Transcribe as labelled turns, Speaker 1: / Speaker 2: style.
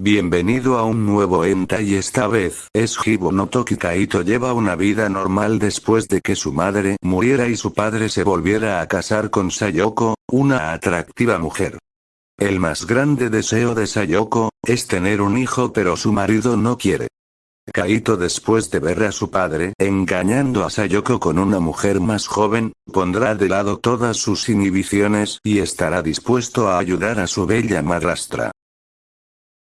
Speaker 1: Bienvenido a un nuevo enta y esta vez es Hibo no Toki Kaito lleva una vida normal después de que su madre muriera y su padre se volviera a casar con Sayoko, una atractiva mujer. El más grande deseo de Sayoko, es tener un hijo pero su marido no quiere. Kaito después de ver a su padre engañando a Sayoko con una mujer más joven, pondrá de lado todas sus inhibiciones y estará dispuesto a ayudar a su bella madrastra.